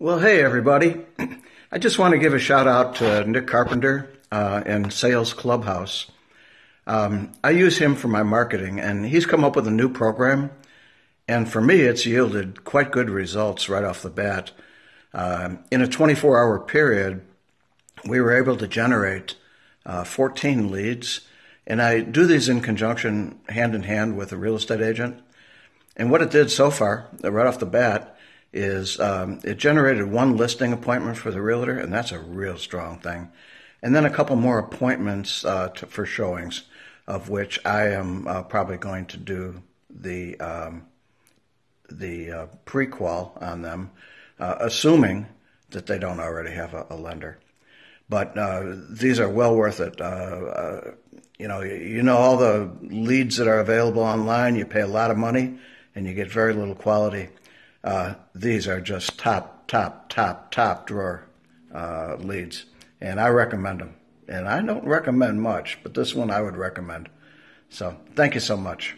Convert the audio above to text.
Well, hey, everybody. I just want to give a shout out to Nick Carpenter uh, in Sales Clubhouse. Um, I use him for my marketing, and he's come up with a new program. And for me, it's yielded quite good results right off the bat. Uh, in a 24 hour period, we were able to generate uh, 14 leads. And I do these in conjunction, hand in hand with a real estate agent. And what it did so far, right off the bat, is um, it generated one listing appointment for the realtor, and that's a real strong thing. And then a couple more appointments uh, to, for showings, of which I am uh, probably going to do the um, the uh, prequal on them, uh, assuming that they don't already have a, a lender. But uh, these are well worth it. Uh, you know, you know all the leads that are available online. You pay a lot of money, and you get very little quality. Uh, these are just top, top, top, top drawer uh, leads, and I recommend them. And I don't recommend much, but this one I would recommend. So thank you so much.